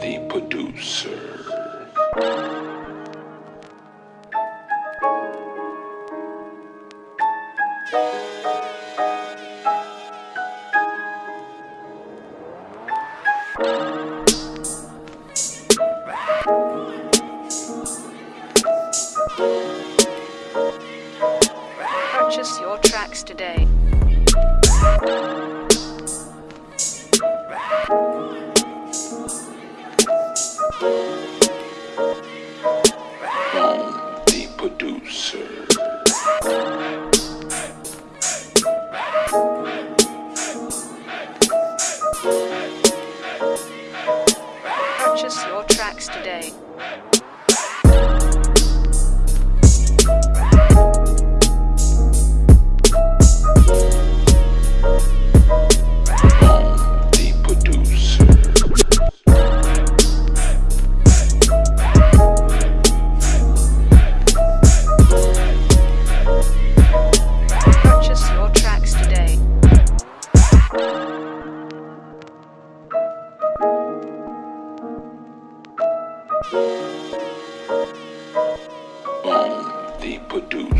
The producer. Purchase your tracks today. The producer. Purchase your tracks today. The producer.